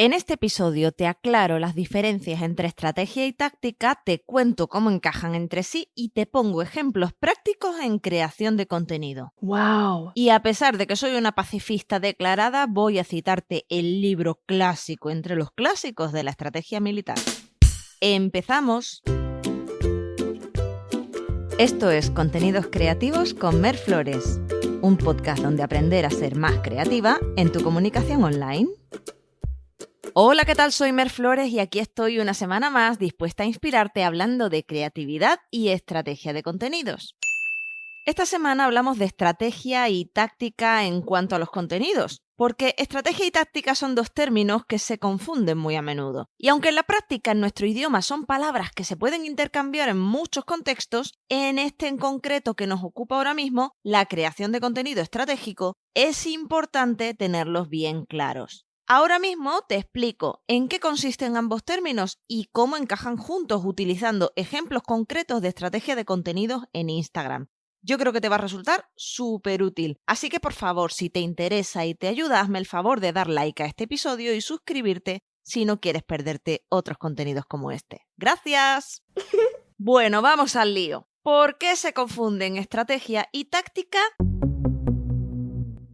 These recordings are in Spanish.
En este episodio te aclaro las diferencias entre estrategia y táctica, te cuento cómo encajan entre sí y te pongo ejemplos prácticos en creación de contenido. ¡Wow! Y a pesar de que soy una pacifista declarada, voy a citarte el libro clásico entre los clásicos de la estrategia militar. Empezamos. Esto es Contenidos Creativos con Mer Flores, un podcast donde aprender a ser más creativa en tu comunicación online. Hola, ¿qué tal? Soy Mer Flores y aquí estoy una semana más dispuesta a inspirarte hablando de creatividad y estrategia de contenidos. Esta semana hablamos de estrategia y táctica en cuanto a los contenidos, porque estrategia y táctica son dos términos que se confunden muy a menudo. Y aunque en la práctica en nuestro idioma son palabras que se pueden intercambiar en muchos contextos, en este en concreto que nos ocupa ahora mismo, la creación de contenido estratégico, es importante tenerlos bien claros. Ahora mismo te explico en qué consisten ambos términos y cómo encajan juntos utilizando ejemplos concretos de estrategia de contenidos en Instagram. Yo creo que te va a resultar súper útil. Así que por favor, si te interesa y te ayuda, hazme el favor de dar like a este episodio y suscribirte si no quieres perderte otros contenidos como este. Gracias. bueno, vamos al lío. ¿Por qué se confunden estrategia y táctica?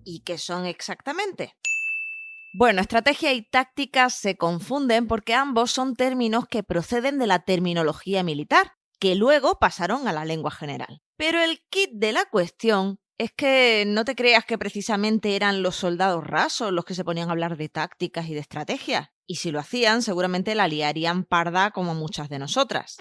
¿Y qué son exactamente? Bueno, estrategia y táctica se confunden porque ambos son términos que proceden de la terminología militar, que luego pasaron a la lengua general. Pero el kit de la cuestión es que no te creas que precisamente eran los soldados rasos los que se ponían a hablar de tácticas y de estrategias. Y si lo hacían, seguramente la liarían parda como muchas de nosotras.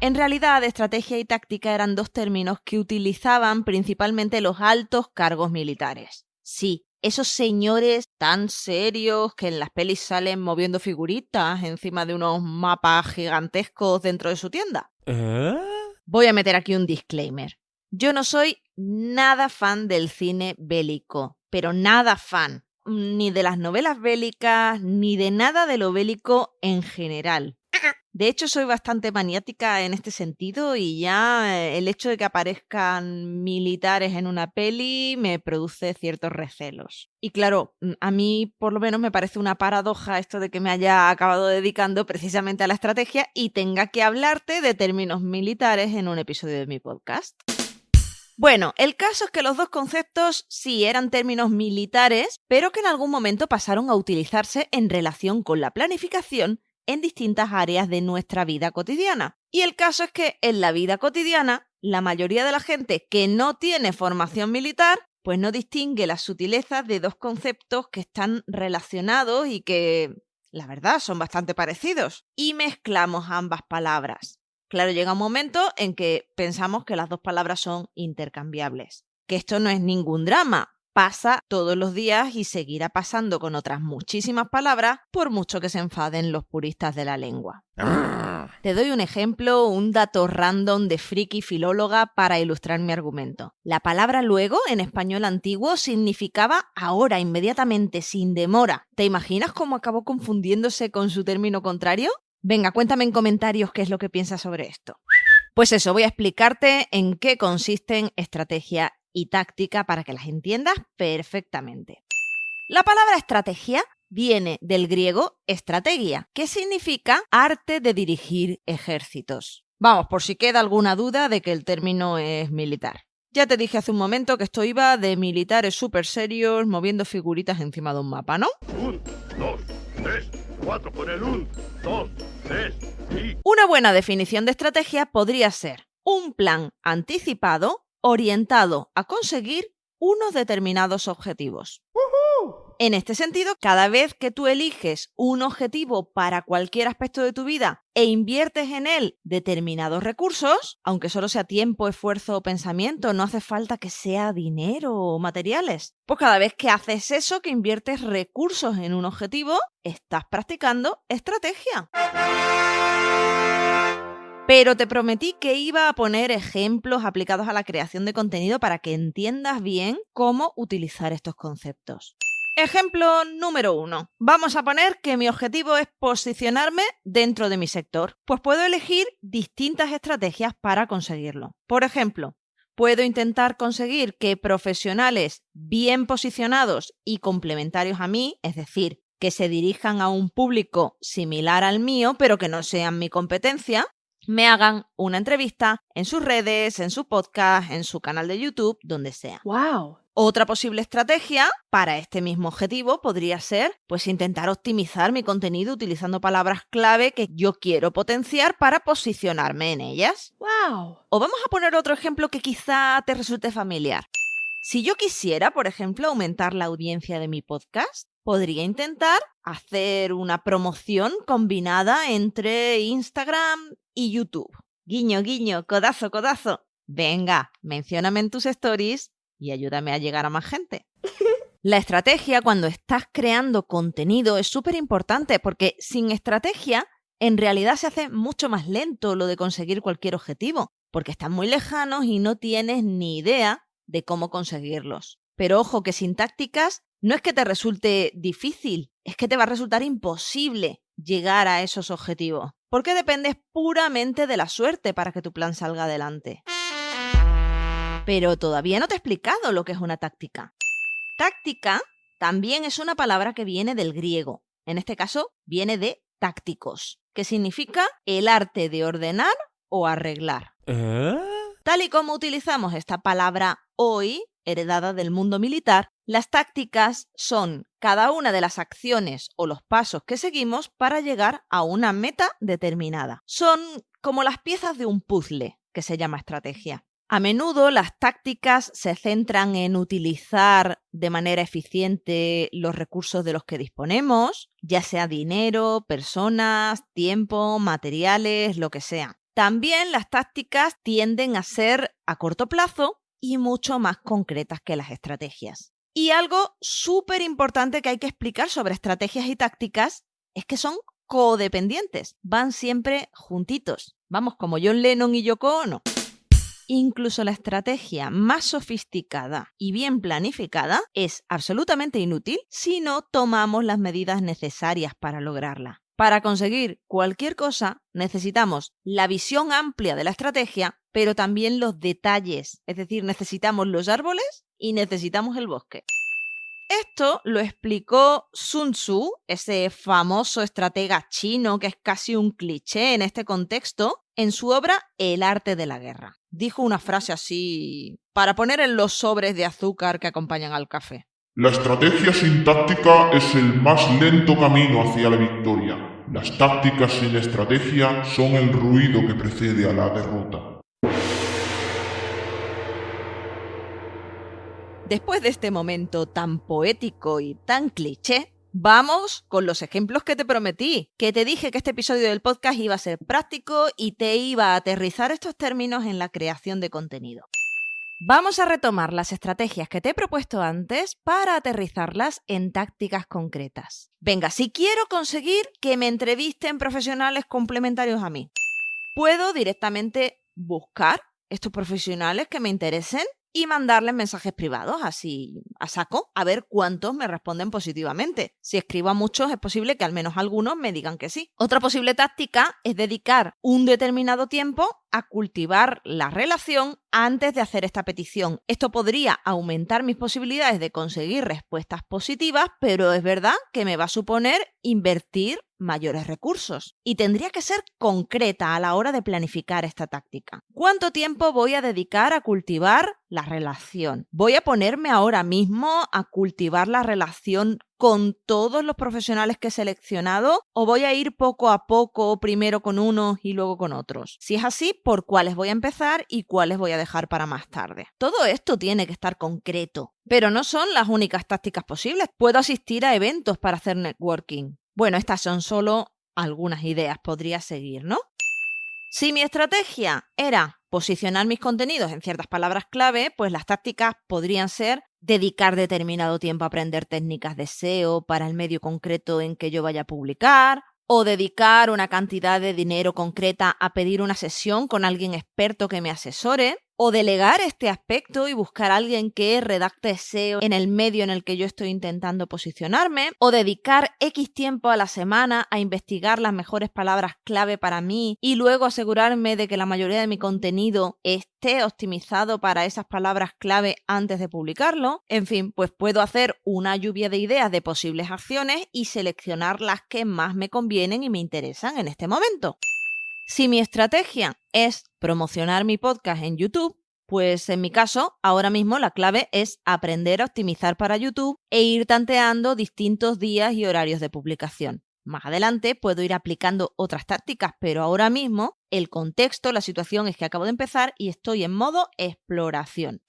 En realidad, estrategia y táctica eran dos términos que utilizaban principalmente los altos cargos militares. Sí, esos señores tan serios que en las pelis salen moviendo figuritas encima de unos mapas gigantescos dentro de su tienda. ¿Eh? Voy a meter aquí un disclaimer. Yo no soy nada fan del cine bélico, pero nada fan, ni de las novelas bélicas, ni de nada de lo bélico en general. De hecho, soy bastante maniática en este sentido y ya eh, el hecho de que aparezcan militares en una peli me produce ciertos recelos. Y claro, mm, a mí por lo menos me parece una paradoja esto de que me haya acabado dedicando precisamente a la estrategia y tenga que hablarte de términos militares en un episodio de mi podcast. Bueno, el caso es que los dos conceptos sí eran términos militares, pero que en algún momento pasaron a utilizarse en relación con la planificación en distintas áreas de nuestra vida cotidiana. Y el caso es que en la vida cotidiana, la mayoría de la gente que no tiene formación militar, pues no distingue las sutilezas de dos conceptos que están relacionados y que, la verdad, son bastante parecidos. Y mezclamos ambas palabras. Claro, llega un momento en que pensamos que las dos palabras son intercambiables. Que esto no es ningún drama, pasa todos los días y seguirá pasando con otras muchísimas palabras, por mucho que se enfaden los puristas de la lengua. Te doy un ejemplo, un dato random de friki filóloga para ilustrar mi argumento. La palabra luego en español antiguo significaba ahora, inmediatamente, sin demora. ¿Te imaginas cómo acabó confundiéndose con su término contrario? Venga, cuéntame en comentarios qué es lo que piensas sobre esto. Pues eso, voy a explicarte en qué consisten estrategia y táctica para que las entiendas perfectamente. La palabra estrategia viene del griego estrategia, que significa arte de dirigir ejércitos. Vamos, por si queda alguna duda de que el término es militar. Ya te dije hace un momento que esto iba de militares súper serios moviendo figuritas encima de un mapa, ¿no? Un, dos, tres, cuatro con el un, dos, tres y... Una buena definición de estrategia podría ser un plan anticipado orientado a conseguir unos determinados objetivos. En este sentido, cada vez que tú eliges un objetivo para cualquier aspecto de tu vida e inviertes en él determinados recursos, aunque solo sea tiempo, esfuerzo o pensamiento, no hace falta que sea dinero o materiales. Pues cada vez que haces eso, que inviertes recursos en un objetivo, estás practicando estrategia. Pero te prometí que iba a poner ejemplos aplicados a la creación de contenido para que entiendas bien cómo utilizar estos conceptos. Ejemplo número uno. Vamos a poner que mi objetivo es posicionarme dentro de mi sector. Pues puedo elegir distintas estrategias para conseguirlo. Por ejemplo, puedo intentar conseguir que profesionales bien posicionados y complementarios a mí, es decir, que se dirijan a un público similar al mío, pero que no sean mi competencia, me hagan una entrevista en sus redes, en su podcast, en su canal de YouTube, donde sea. ¡Wow! Otra posible estrategia para este mismo objetivo podría ser pues intentar optimizar mi contenido utilizando palabras clave que yo quiero potenciar para posicionarme en ellas. ¡Wow! O vamos a poner otro ejemplo que quizá te resulte familiar. Si yo quisiera, por ejemplo, aumentar la audiencia de mi podcast, podría intentar hacer una promoción combinada entre Instagram y YouTube. Guiño, guiño, codazo, codazo. Venga, mencióname en tus stories y ayúdame a llegar a más gente. La estrategia cuando estás creando contenido es súper importante porque sin estrategia en realidad se hace mucho más lento lo de conseguir cualquier objetivo, porque están muy lejanos y no tienes ni idea de cómo conseguirlos. Pero ojo que sin tácticas no es que te resulte difícil, es que te va a resultar imposible llegar a esos objetivos, porque dependes puramente de la suerte para que tu plan salga adelante. Pero todavía no te he explicado lo que es una táctica. Táctica también es una palabra que viene del griego, en este caso viene de tácticos, que significa el arte de ordenar o arreglar. Tal y como utilizamos esta palabra hoy, heredada del mundo militar, las tácticas son cada una de las acciones o los pasos que seguimos para llegar a una meta determinada. Son como las piezas de un puzzle que se llama estrategia. A menudo las tácticas se centran en utilizar de manera eficiente los recursos de los que disponemos, ya sea dinero, personas, tiempo, materiales, lo que sea. También las tácticas tienden a ser a corto plazo y mucho más concretas que las estrategias. Y algo súper importante que hay que explicar sobre estrategias y tácticas es que son codependientes, van siempre juntitos. Vamos, como John Lennon y Yoko Ono. Incluso la estrategia más sofisticada y bien planificada es absolutamente inútil si no tomamos las medidas necesarias para lograrla. Para conseguir cualquier cosa necesitamos la visión amplia de la estrategia, pero también los detalles. Es decir, necesitamos los árboles y necesitamos el bosque. Esto lo explicó Sun Tzu, ese famoso estratega chino que es casi un cliché en este contexto, en su obra El arte de la guerra. Dijo una frase así para poner en los sobres de azúcar que acompañan al café. La estrategia sin táctica es el más lento camino hacia la victoria. Las tácticas sin estrategia son el ruido que precede a la derrota. Después de este momento tan poético y tan cliché, vamos con los ejemplos que te prometí, que te dije que este episodio del podcast iba a ser práctico y te iba a aterrizar estos términos en la creación de contenido. Vamos a retomar las estrategias que te he propuesto antes para aterrizarlas en tácticas concretas. Venga, si quiero conseguir que me entrevisten profesionales complementarios a mí, puedo directamente buscar estos profesionales que me interesen y mandarles mensajes privados, así a saco, a ver cuántos me responden positivamente. Si escribo a muchos, es posible que al menos algunos me digan que sí. Otra posible táctica es dedicar un determinado tiempo a cultivar la relación antes de hacer esta petición. Esto podría aumentar mis posibilidades de conseguir respuestas positivas, pero es verdad que me va a suponer invertir mayores recursos. Y tendría que ser concreta a la hora de planificar esta táctica. ¿Cuánto tiempo voy a dedicar a cultivar la relación? ¿Voy a ponerme ahora mismo a cultivar la relación con todos los profesionales que he seleccionado o voy a ir poco a poco, primero con unos y luego con otros? Si es así, ¿por cuáles voy a empezar y cuáles voy a dejar para más tarde? Todo esto tiene que estar concreto, pero no son las únicas tácticas posibles. Puedo asistir a eventos para hacer networking. Bueno, estas son solo algunas ideas, podría seguir, ¿no? Si mi estrategia era posicionar mis contenidos en ciertas palabras clave, pues las tácticas podrían ser dedicar determinado tiempo a aprender técnicas de SEO para el medio concreto en que yo vaya a publicar, o dedicar una cantidad de dinero concreta a pedir una sesión con alguien experto que me asesore, o delegar este aspecto y buscar a alguien que redacte SEO en el medio en el que yo estoy intentando posicionarme, o dedicar X tiempo a la semana a investigar las mejores palabras clave para mí y luego asegurarme de que la mayoría de mi contenido esté optimizado para esas palabras clave antes de publicarlo. En fin, pues puedo hacer una lluvia de ideas de posibles acciones y seleccionar las que más me convienen y me interesan en este momento. Si mi estrategia es promocionar mi podcast en YouTube, pues en mi caso, ahora mismo la clave es aprender a optimizar para YouTube e ir tanteando distintos días y horarios de publicación. Más adelante puedo ir aplicando otras tácticas, pero ahora mismo el contexto, la situación es que acabo de empezar y estoy en modo exploración.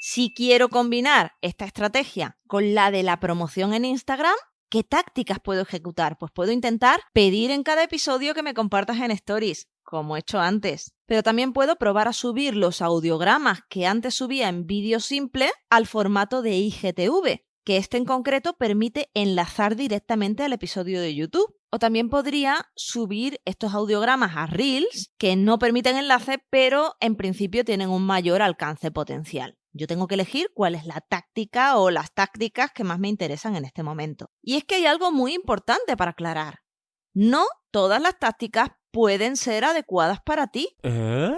Si quiero combinar esta estrategia con la de la promoción en Instagram, ¿Qué tácticas puedo ejecutar? Pues puedo intentar pedir en cada episodio que me compartas en stories, como he hecho antes. Pero también puedo probar a subir los audiogramas que antes subía en vídeo simple al formato de IGTV, que este en concreto permite enlazar directamente al episodio de YouTube. O también podría subir estos audiogramas a Reels, que no permiten enlace, pero en principio tienen un mayor alcance potencial. Yo tengo que elegir cuál es la táctica o las tácticas que más me interesan en este momento. Y es que hay algo muy importante para aclarar. No todas las tácticas pueden ser adecuadas para ti. ¿Eh?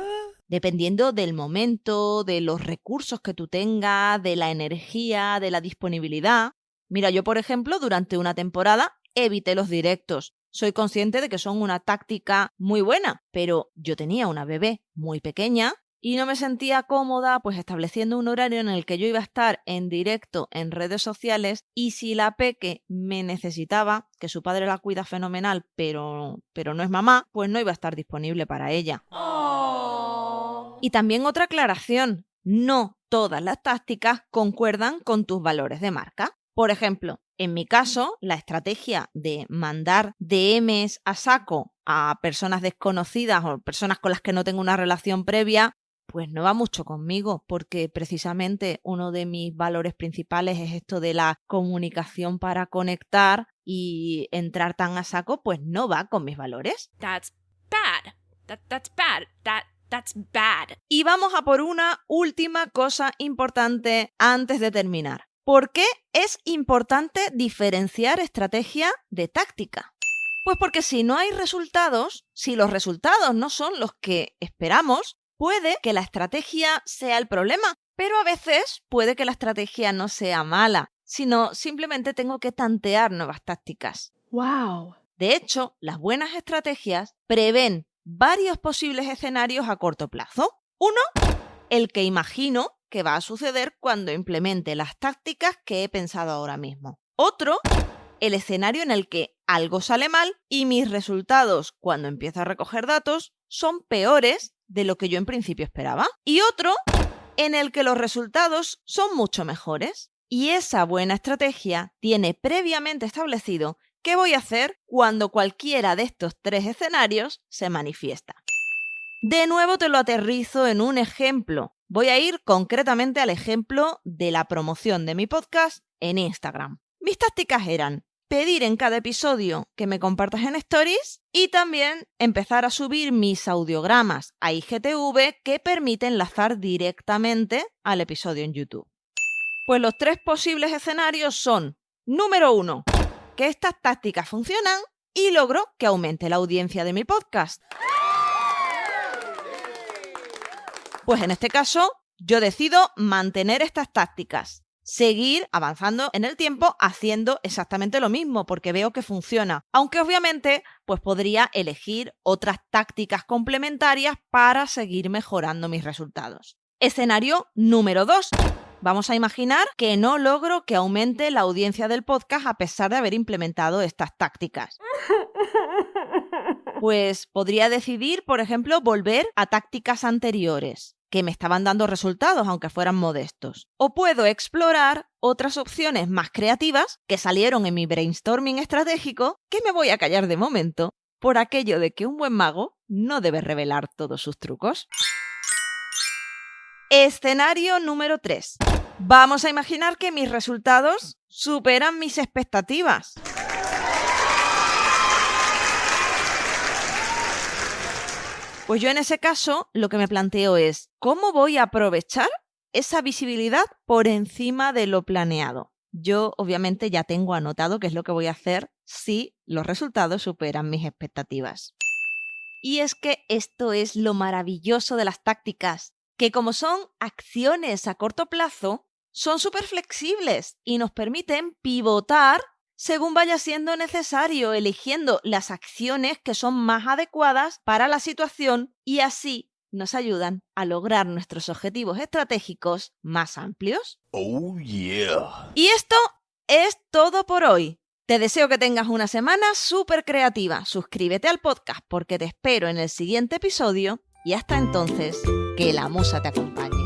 Dependiendo del momento, de los recursos que tú tengas, de la energía, de la disponibilidad. Mira, yo por ejemplo, durante una temporada evité los directos. Soy consciente de que son una táctica muy buena, pero yo tenía una bebé muy pequeña y no me sentía cómoda pues estableciendo un horario en el que yo iba a estar en directo en redes sociales y si la peque me necesitaba, que su padre la cuida fenomenal, pero, pero no es mamá, pues no iba a estar disponible para ella. Oh. Y también otra aclaración, no todas las tácticas concuerdan con tus valores de marca. Por ejemplo, en mi caso, la estrategia de mandar DMs a saco a personas desconocidas o personas con las que no tengo una relación previa pues no va mucho conmigo, porque precisamente uno de mis valores principales es esto de la comunicación para conectar y entrar tan a saco, pues no va con mis valores. That's bad. that's bad. that's bad. Y vamos a por una última cosa importante antes de terminar. ¿Por qué es importante diferenciar estrategia de táctica? Pues porque si no hay resultados, si los resultados no son los que esperamos, Puede que la estrategia sea el problema, pero a veces puede que la estrategia no sea mala, sino simplemente tengo que tantear nuevas tácticas. ¡Wow! De hecho, las buenas estrategias prevén varios posibles escenarios a corto plazo. Uno, el que imagino que va a suceder cuando implemente las tácticas que he pensado ahora mismo. Otro, el escenario en el que algo sale mal y mis resultados cuando empiezo a recoger datos son peores de lo que yo en principio esperaba. Y otro en el que los resultados son mucho mejores. Y esa buena estrategia tiene previamente establecido qué voy a hacer cuando cualquiera de estos tres escenarios se manifiesta. De nuevo te lo aterrizo en un ejemplo. Voy a ir concretamente al ejemplo de la promoción de mi podcast en Instagram. Mis tácticas eran pedir en cada episodio que me compartas en stories y también empezar a subir mis audiogramas a IGTV que permiten enlazar directamente al episodio en YouTube. Pues los tres posibles escenarios son, número uno, que estas tácticas funcionan y logro que aumente la audiencia de mi podcast. Pues en este caso, yo decido mantener estas tácticas seguir avanzando en el tiempo haciendo exactamente lo mismo porque veo que funciona. Aunque obviamente pues podría elegir otras tácticas complementarias para seguir mejorando mis resultados. Escenario número 2. Vamos a imaginar que no logro que aumente la audiencia del podcast a pesar de haber implementado estas tácticas. Pues podría decidir, por ejemplo, volver a tácticas anteriores que me estaban dando resultados, aunque fueran modestos. O puedo explorar otras opciones más creativas que salieron en mi brainstorming estratégico, que me voy a callar de momento, por aquello de que un buen mago no debe revelar todos sus trucos. Escenario número 3. Vamos a imaginar que mis resultados superan mis expectativas. Pues yo en ese caso lo que me planteo es, ¿cómo voy a aprovechar esa visibilidad por encima de lo planeado? Yo obviamente ya tengo anotado qué es lo que voy a hacer si los resultados superan mis expectativas. Y es que esto es lo maravilloso de las tácticas, que como son acciones a corto plazo, son súper flexibles y nos permiten pivotar según vaya siendo necesario, eligiendo las acciones que son más adecuadas para la situación y así nos ayudan a lograr nuestros objetivos estratégicos más amplios. Oh yeah. Y esto es todo por hoy. Te deseo que tengas una semana súper creativa. Suscríbete al podcast porque te espero en el siguiente episodio y hasta entonces, que la musa te acompañe.